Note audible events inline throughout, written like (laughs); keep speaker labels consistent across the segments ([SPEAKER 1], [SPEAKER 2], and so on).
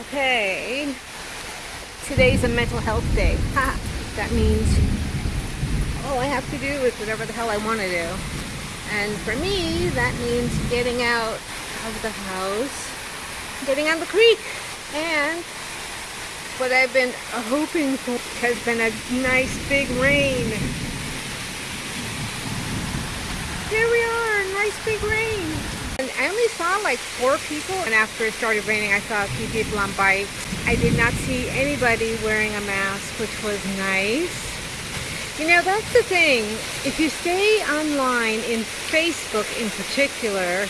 [SPEAKER 1] Okay, today's a mental health day. Ha! That means all I have to do is whatever the hell I want to do. And for me, that means getting out of the house, getting on the creek, and what I've been hoping for has been a nice big rain. Here we are, nice big rain. I only saw like four people and after it started raining I saw a few people on bikes. I did not see anybody wearing a mask which was nice. You know that's the thing, if you stay online in Facebook in particular,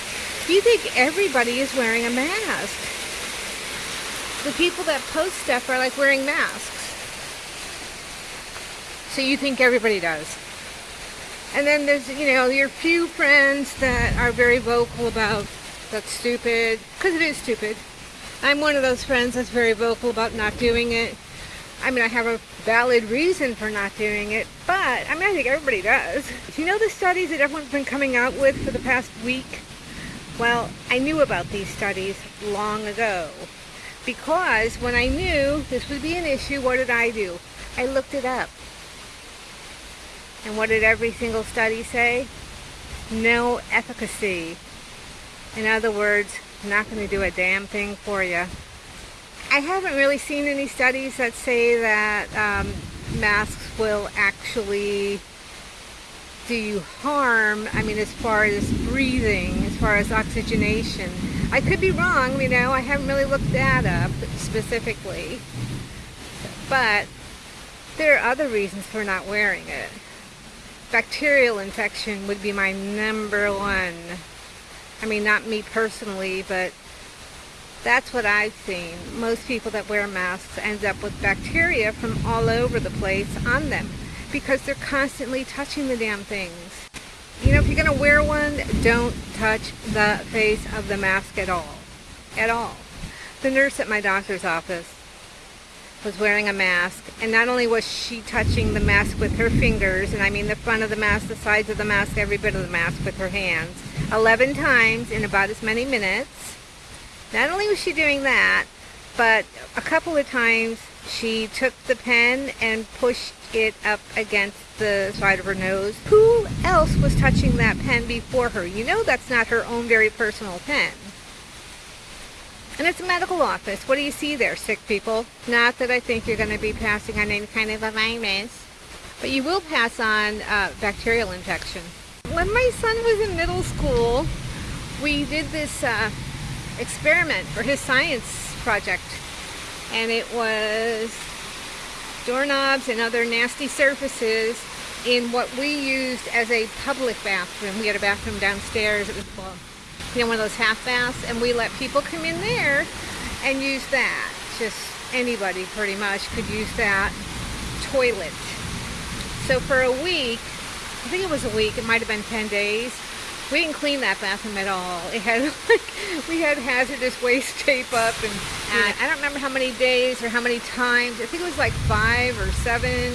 [SPEAKER 1] you think everybody is wearing a mask. The people that post stuff are like wearing masks. So you think everybody does. And then there's, you know, your few friends that are very vocal about that's stupid, because it is stupid. I'm one of those friends that's very vocal about not doing it. I mean, I have a valid reason for not doing it, but I mean, I think everybody does. You know the studies that everyone's been coming out with for the past week? Well, I knew about these studies long ago because when I knew this would be an issue, what did I do? I looked it up. And what did every single study say? No efficacy. In other words, not going to do a damn thing for you. I haven't really seen any studies that say that um, masks will actually do you harm, I mean as far as breathing, as far as oxygenation. I could be wrong, you know, I haven't really looked that up specifically. But there are other reasons for not wearing it bacterial infection would be my number one. I mean, not me personally, but that's what I've seen. Most people that wear masks end up with bacteria from all over the place on them because they're constantly touching the damn things. You know, if you're going to wear one, don't touch the face of the mask at all. At all. The nurse at my doctor's office was wearing a mask and not only was she touching the mask with her fingers and I mean the front of the mask, the sides of the mask, every bit of the mask with her hands 11 times in about as many minutes. Not only was she doing that but a couple of times she took the pen and pushed it up against the side of her nose. Who else was touching that pen before her? You know that's not her own very personal pen. And it's a medical office. What do you see there, sick people? Not that I think you're going to be passing on any kind of a virus, but you will pass on uh, bacterial infection. When my son was in middle school, we did this uh, experiment for his science project, and it was doorknobs and other nasty surfaces in what we used as a public bathroom. We had a bathroom downstairs. It was well, you know, one of those half baths, and we let people come in there and use that. Just anybody pretty much could use that toilet. So for a week, I think it was a week, it might have been 10 days, we didn't clean that bathroom at all. It had (laughs) like, we had hazardous waste tape up and, and I don't remember how many days or how many times, I think it was like five or seven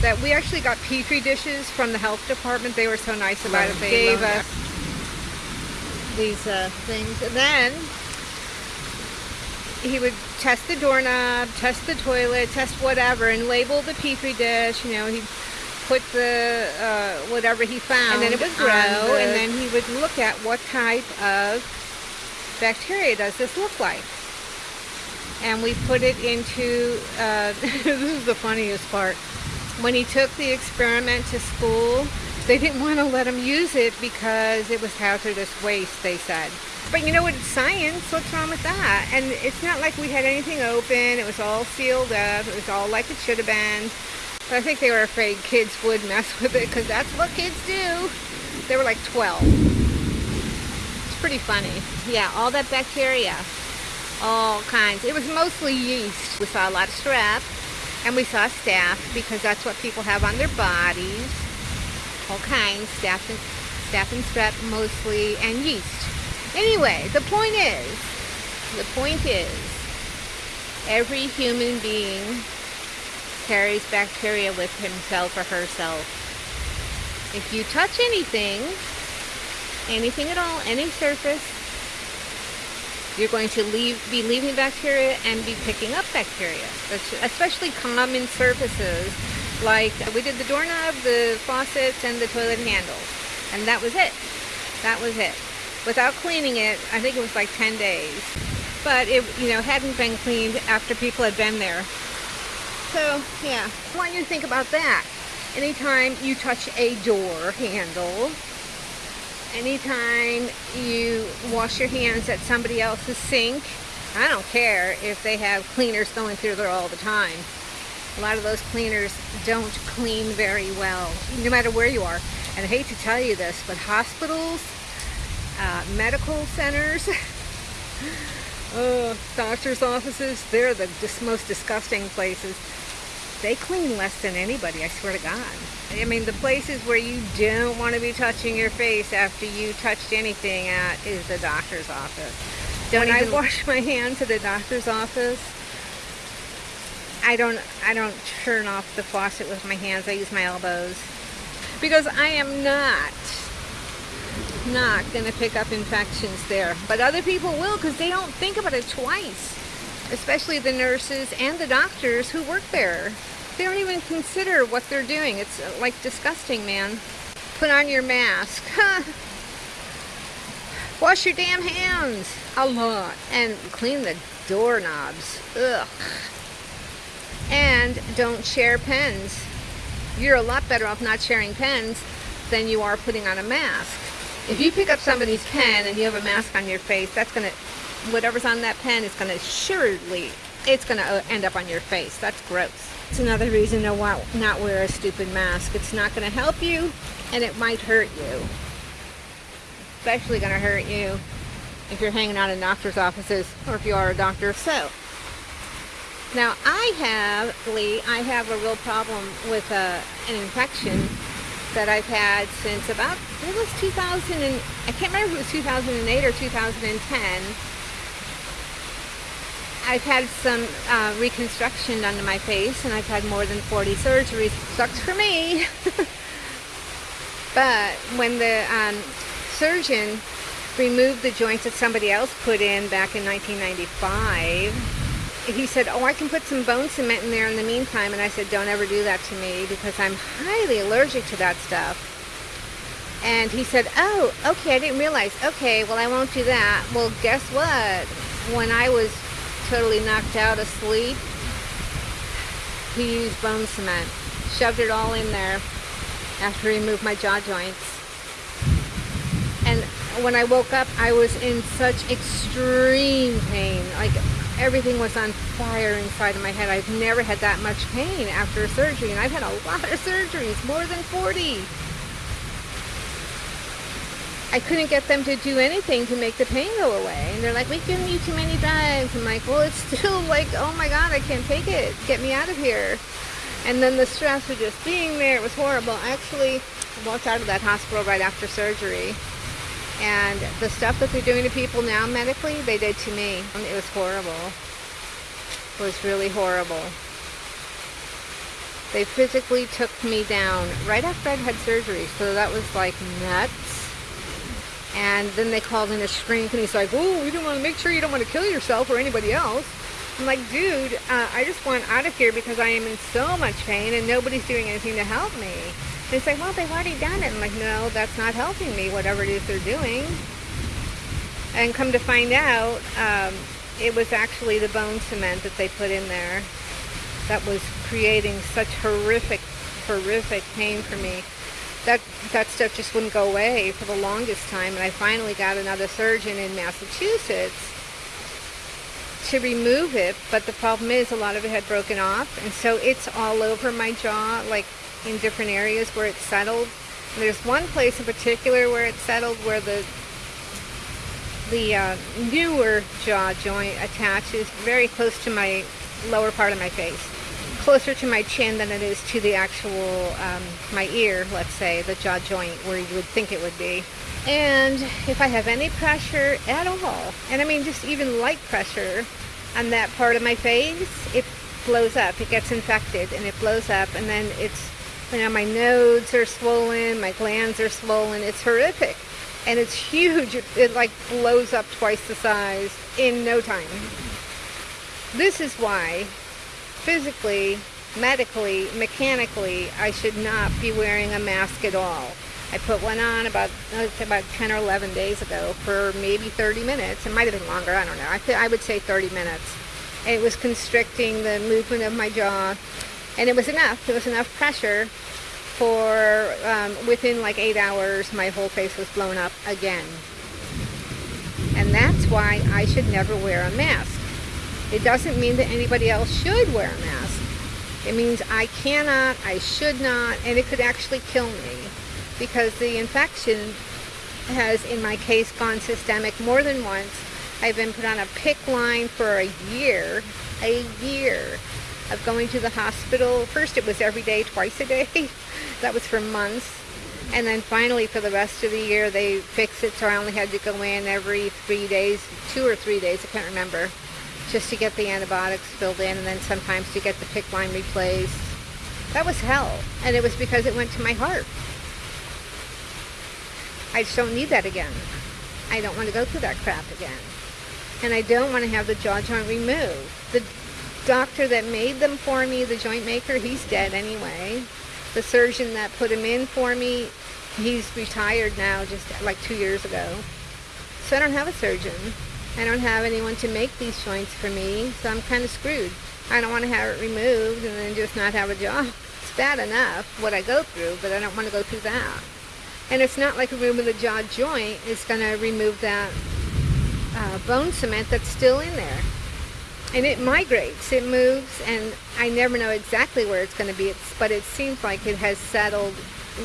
[SPEAKER 1] that we actually got petri dishes from the health department. They were so nice about right. it. They gave us these uh, things. And then he would test the doorknob, test the toilet, test whatever, and label the petri dish. You know, he put the uh, whatever he found, and then it would grow, the... and then he would look at what type of bacteria does this look like. And we put it into. Uh, (laughs) this is the funniest part. When he took the experiment to school, they didn't want to let them use it because it was hazardous waste, they said. But you know what, it's science, what's wrong with that? And it's not like we had anything open, it was all sealed up, it was all like it should have been. But I think they were afraid kids would mess with it because that's what kids do. They were like 12. It's pretty funny. Yeah, all that bacteria, all kinds. It was mostly yeast. We saw a lot of strep and we saw staph because that's what people have on their bodies all kinds, staph and, staph and strep mostly, and yeast. Anyway, the point is, the point is, every human being carries bacteria with himself or herself. If you touch anything, anything at all, any surface, you're going to leave, be leaving bacteria and be picking up bacteria, especially common surfaces like we did the doorknob, the faucets, and the toilet handles. And that was it. That was it. Without cleaning it, I think it was like 10 days. But it, you know, hadn't been cleaned after people had been there. So, yeah, I want you to think about that. Anytime you touch a door handle, anytime you wash your hands at somebody else's sink, I don't care if they have cleaners going through there all the time. A lot of those cleaners don't clean very well, no matter where you are. And I hate to tell you this, but hospitals, uh, medical centers, (laughs) uh, doctor's offices, they're the most disgusting places. They clean less than anybody, I swear to God. I mean, the places where you don't want to be touching your face after you touched anything at is the doctor's office. Don't when I wash my hands at the doctor's office, I don't I don't turn off the faucet with my hands. I use my elbows because I am not not going to pick up infections there. But other people will because they don't think about it twice. Especially the nurses and the doctors who work there. They don't even consider what they're doing. It's uh, like disgusting, man. Put on your mask. (laughs) Wash your damn hands a lot. And clean the doorknobs. Ugh. And don't share pens. You're a lot better off not sharing pens than you are putting on a mask. If you pick up somebody's pen and you have a mask on your face, that's to, whatever's on that pen is to surely, it's to uh, end up on your face. That's gross. It's another reason to not wear a stupid mask. It's not to help you and it might hurt you. Especially to hurt you if you're hanging out in doctor's offices or if you are a doctor. So, now I have, Lee, I have a real problem with uh, an infection that I've had since about, it was 2000 and, I can't remember if it was 2008 or 2010. I've had some uh, reconstruction done to my face and I've had more than 40 surgeries. Sucks for me. (laughs) but when the um, surgeon removed the joints that somebody else put in back in 1995, he said, oh, I can put some bone cement in there in the meantime. And I said, don't ever do that to me because I'm highly allergic to that stuff. And he said, oh, okay, I didn't realize. Okay, well, I won't do that. Well, guess what? When I was totally knocked out asleep, he used bone cement, shoved it all in there after he moved my jaw joints. And when I woke up, I was in such extreme pain. Like everything was on fire inside of my head. I've never had that much pain after surgery, and I've had a lot of surgeries, more than 40. I couldn't get them to do anything to make the pain go away. And they're like, we've given you too many drugs. I'm like, well, it's (laughs) still like, oh my God, I can't take it. Get me out of here. And then the stress of just being there, it was horrible. I actually walked out of that hospital right after surgery. And the stuff that they're doing to people now medically, they did to me. It was horrible. It was really horrible. They physically took me down right after I'd had surgery. So that was like nuts. And then they called in a shrink and he's like, oh, we don't want to make sure you don't want to kill yourself or anybody else. I'm like, dude, uh, I just want out of here because I am in so much pain and nobody's doing anything to help me. They say, well, they've already done it. I'm like, no, that's not helping me, whatever it is they're doing. And come to find out, um, it was actually the bone cement that they put in there that was creating such horrific, horrific pain for me. That, that stuff just wouldn't go away for the longest time. And I finally got another surgeon in Massachusetts to remove it. But the problem is a lot of it had broken off. And so it's all over my jaw, like in different areas where it's settled. And there's one place in particular where it's settled where the the uh, newer jaw joint attaches very close to my lower part of my face. Closer to my chin than it is to the actual, um, my ear, let's say, the jaw joint where you would think it would be. And if I have any pressure at all, and I mean just even light pressure on that part of my face, it blows up. It gets infected and it blows up and then it's know, my nodes are swollen, my glands are swollen. It's horrific. And it's huge. It, it like blows up twice the size in no time. This is why physically, medically, mechanically, I should not be wearing a mask at all. I put one on about about 10 or 11 days ago for maybe 30 minutes. It might have been longer. I don't know. I, I would say 30 minutes. It was constricting the movement of my jaw, and it was enough. It was enough pressure for um, within like eight hours, my whole face was blown up again. And that's why I should never wear a mask. It doesn't mean that anybody else should wear a mask. It means I cannot, I should not, and it could actually kill me because the infection has, in my case, gone systemic more than once. I've been put on a PICC line for a year, a year of going to the hospital. First it was every day, twice a day. (laughs) that was for months. And then finally for the rest of the year they fixed it so I only had to go in every three days, two or three days, I can't remember, just to get the antibiotics filled in and then sometimes to get the PICC line replaced. That was hell. And it was because it went to my heart. I just don't need that again. I don't want to go through that crap again. And I don't want to have the jaw joint removed. The doctor that made them for me, the joint maker, he's dead anyway. The surgeon that put him in for me, he's retired now just like two years ago. So I don't have a surgeon. I don't have anyone to make these joints for me, so I'm kind of screwed. I don't want to have it removed and then just not have a jaw. It's bad enough what I go through, but I don't want to go through that. And it's not like a removing the jaw joint is going to remove that uh, bone cement that's still in there. And it migrates, it moves, and I never know exactly where it's going to be, it's, but it seems like it has settled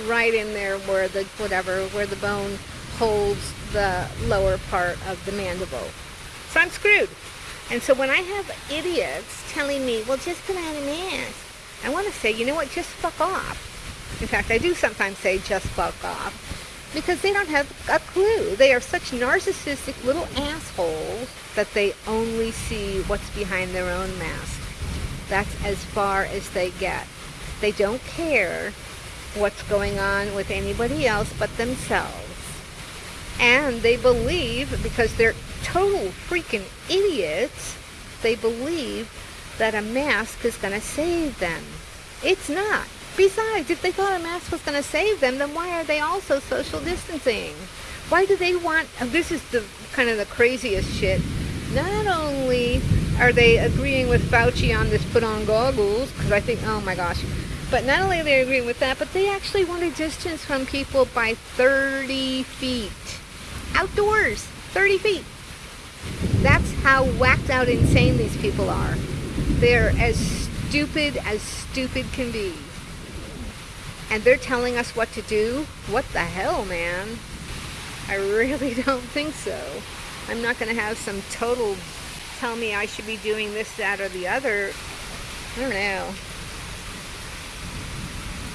[SPEAKER 1] right in there where the, whatever, where the bone holds the lower part of the mandible. So I'm screwed. And so when I have idiots telling me, well, just put on a mask, I want to say, you know what, just fuck off. In fact, I do sometimes say just fuck off because they don't have a clue. They are such narcissistic little assholes that they only see what's behind their own mask. That's as far as they get. They don't care what's going on with anybody else but themselves. And they believe, because they're total freaking idiots, they believe that a mask is going to save them. It's not. Besides, if they thought a mask was going to save them, then why are they also social distancing? Why do they want, uh, this is the kind of the craziest shit. Not only are they agreeing with Fauci on this put on goggles, because I think, oh my gosh, but not only are they agreeing with that, but they actually want a distance from people by 30 feet. Outdoors, 30 feet. That's how whacked out insane these people are. They're as stupid as stupid can be and they're telling us what to do? What the hell, man? I really (laughs) don't think so. I'm not going to have some total tell me I should be doing this, that, or the other. I don't know.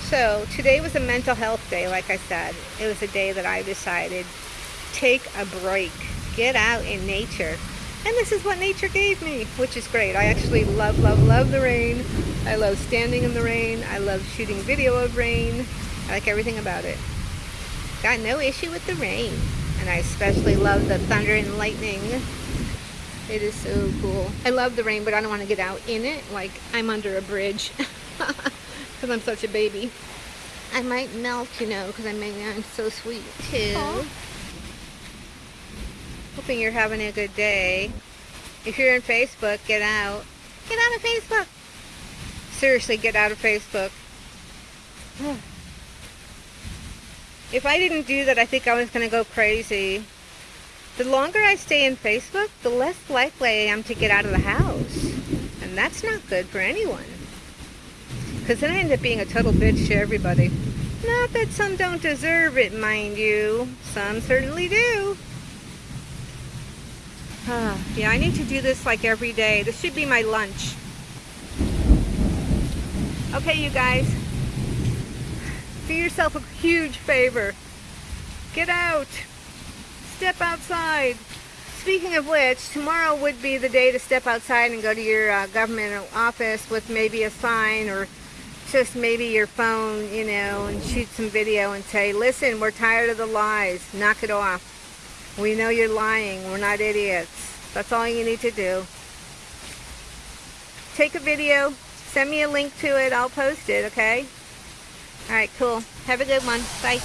[SPEAKER 1] So today was a mental health day, like I said. It was a day that I decided take a break, get out in nature. And this is what nature gave me, which is great. I actually love, love, love the rain. I love standing in the rain. I love shooting video of rain. I like everything about it. Got no issue with the rain. And I especially love the thunder and lightning. It is so cool. I love the rain, but I don't want to get out in it like I'm under a bridge. (laughs) Because I'm such a baby. I might melt, you know, because I'm, I'm so sweet too. Aww. Hoping you're having a good day. If you're on Facebook, get out. Get out of Facebook. Seriously, get out of Facebook. (sighs) if I didn't do that, I think I was going to go crazy. The longer I stay in Facebook, the less likely I am to get out of the house. And that's not good for anyone. Because then I end up being a total bitch to everybody. Not that some don't deserve it, mind you. Some certainly do. (sighs) yeah, I need to do this like every day. This should be my lunch. Okay, you guys, do yourself a huge favor. Get out. Step outside. Speaking of which, tomorrow would be the day to step outside and go to your uh, government office with maybe a sign or just maybe your phone, you know, and shoot some video and say, listen, we're tired of the lies. Knock it off. We know you're lying. We're not idiots. That's all you need to do. Take a video, Send me a link to it. I'll post it, okay? All right, cool. Have a good one. Bye.